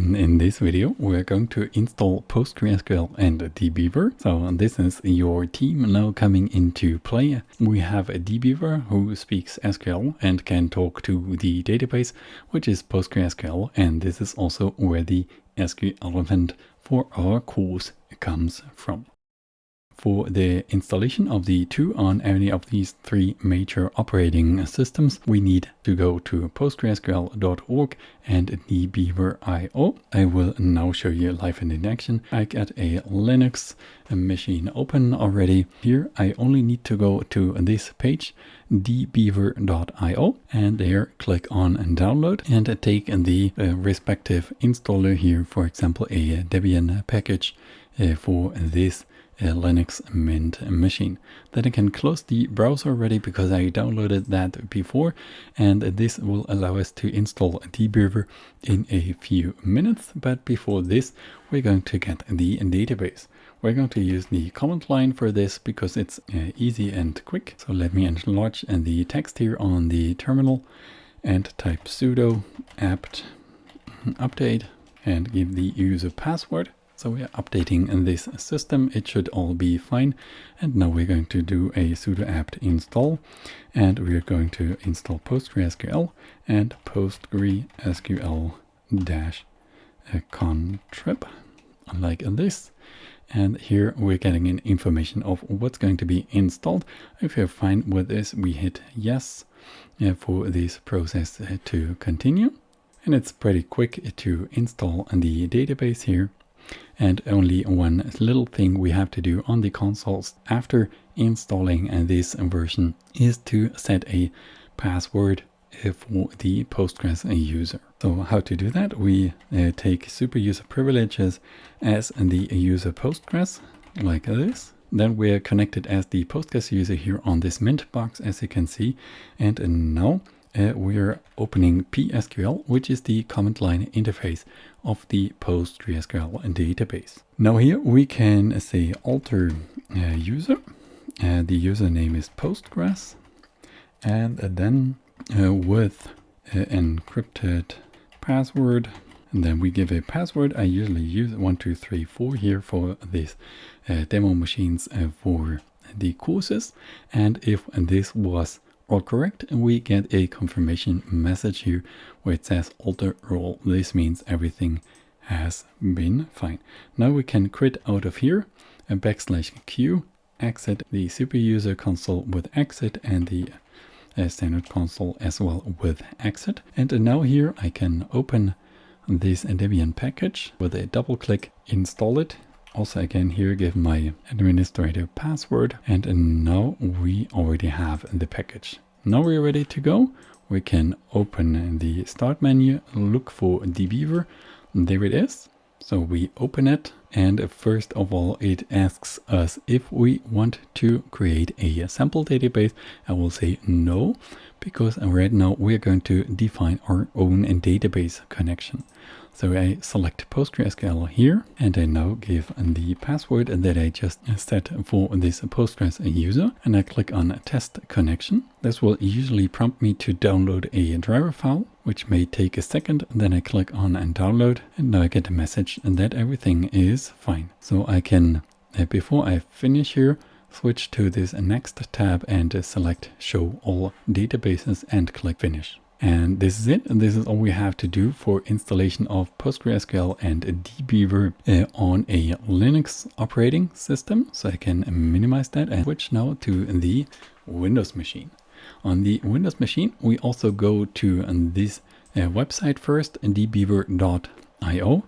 in, in this video, we're going to install PostgreSQL and dbeaver. So this is your team now coming into play. We have a dbeaver who speaks SQL and can talk to the database, which is PostgreSQL. And this is also where the SQL element for our course comes from for the installation of the two on any of these three major operating systems, we need to go to postgresql.org and dbeaver.io. I will now show you live and in action. I got a Linux machine open already. Here I only need to go to this page dbeaver.io and there click on and download and take the uh, respective installer here, for example, a Debian package uh, for this a Linux Mint machine. Then I can close the browser already because I downloaded that before and this will allow us to install dbeaver in a few minutes. But before this, we're going to get the database. We're going to use the command line for this because it's uh, easy and quick. So let me enlarge the text here on the terminal and type sudo apt update and give the user password so we are updating in this system. It should all be fine. And now we're going to do a sudo apt install and we're going to install PostgreSQL and PostgreSQL dash uh, contrib like this. And here we're getting an information of what's going to be installed. If you're fine with this, we hit yes uh, for this process uh, to continue. And it's pretty quick to install the database here. And only one little thing we have to do on the consoles after installing this version is to set a password for the Postgres user. So how to do that? We uh, take super user privileges as the user Postgres like this. Then we're connected as the Postgres user here on this mint box as you can see. And now uh, we're opening PSQL, which is the command line interface of the PostgreSQL database. Now here we can say alter uh, user. Uh, the username is Postgres. And then uh, with uh, encrypted password, and then we give a password. I usually use 1234 here for these uh, demo machines for the courses. And if this was all correct and we get a confirmation message here where it says alter role. This means everything has been fine. Now we can quit out of here and backslash q, exit the super user console with exit and the uh, standard console as well with exit. And now here I can open this Debian package with a double click, install it also again here give my administrator password and now we already have the package. Now we're ready to go. We can open the start menu, look for dbeaver. There it is. So we open it and first of all it asks us if we want to create a sample database. I will say no because right now we're going to define our own database connection. So I select PostgreSQL here and I now give the password that I just set for this Postgres user and I click on test connection. This will usually prompt me to download a driver file which may take a second. Then I click on and download and now I get a message that everything is fine. So I can, uh, before I finish here, switch to this next tab and select show all databases and click finish. And this is it. And this is all we have to do for installation of PostgreSQL and dbeaver uh, on a Linux operating system. So I can minimize that and switch now to the Windows machine. On the Windows machine, we also go to this uh, website first, dbeaver.io.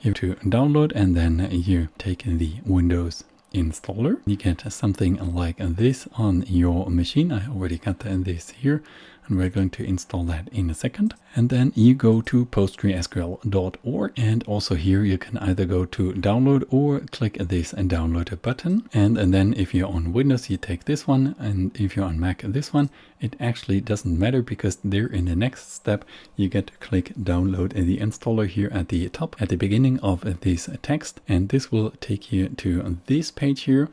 You to download and then you take the Windows installer. You get something like this on your machine. I already got this here and we're going to install that in a second. And then you go to postgresql.org and also here you can either go to download or click this and download a button. And, and then if you're on Windows, you take this one. And if you're on Mac, this one, it actually doesn't matter because there in the next step, you get to click download in the installer here at the top at the beginning of this text. And this will take you to this page here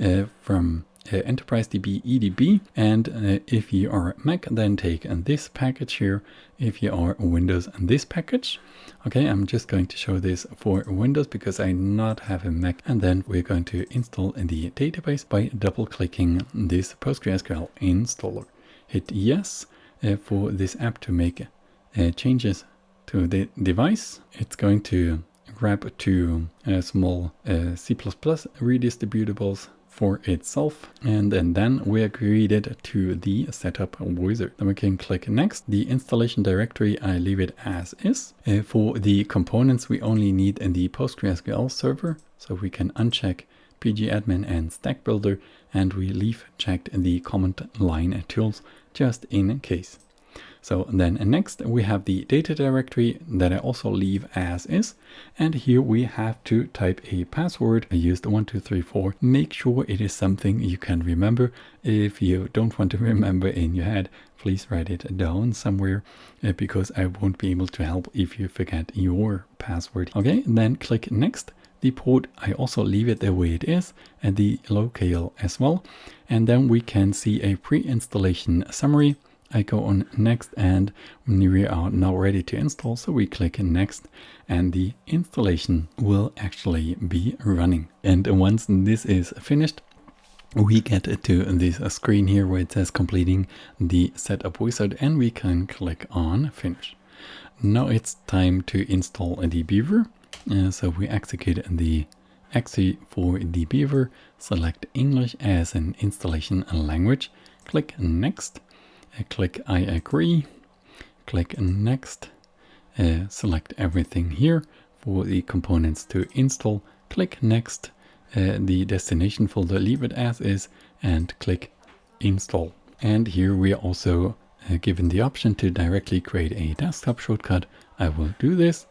uh, from uh, Enterprise DB EDB. And uh, if you are Mac, then take this package here. If you are Windows, and this package. Okay, I'm just going to show this for Windows because I not have a Mac. And then we're going to install the database by double clicking this PostgreSQL installer. Hit yes uh, for this app to make uh, changes to the device. It's going to grab two uh, small uh, C++ redistributables for itself and, and then we are created to the setup wizard. Then we can click next. The installation directory, I leave it as is. Uh, for the components, we only need in the PostgreSQL server, so we can uncheck pgadmin and stack builder and we leave checked the command line tools just in case. So then next we have the data directory that I also leave as is. And here we have to type a password. I used 1234. Make sure it is something you can remember. If you don't want to remember in your head, please write it down somewhere uh, because I won't be able to help if you forget your password. Okay, then click next the port I also leave it the way it is and the locale as well and then we can see a pre-installation summary I go on next and we are now ready to install. So we click next and the installation will actually be running. And once this is finished, we get to this screen here where it says completing the setup wizard and we can click on finish. Now it's time to install dbeaver. Uh, so we execute the exe for dbeaver, select English as an installation language, click next click I agree, click next, uh, select everything here for the components to install, click next, uh, the destination folder leave it as is and click install. And here we are also uh, given the option to directly create a desktop shortcut. I will do this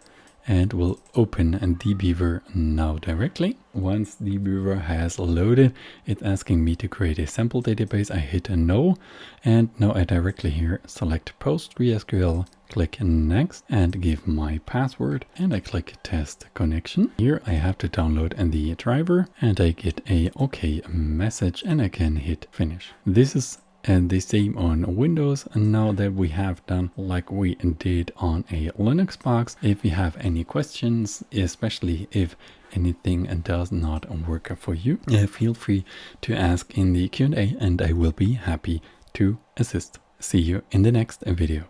and we'll open dbeaver now directly. Once dbeaver has loaded, it's asking me to create a sample database. I hit a no, and now I directly here select PostgreSQL, click next and give my password and I click test connection. Here I have to download the driver and I get a OK message and I can hit finish. This is and the same on Windows. And now that we have done like we did on a Linux box, if you have any questions, especially if anything does not work for you, feel free to ask in the Q&A and I will be happy to assist. See you in the next video.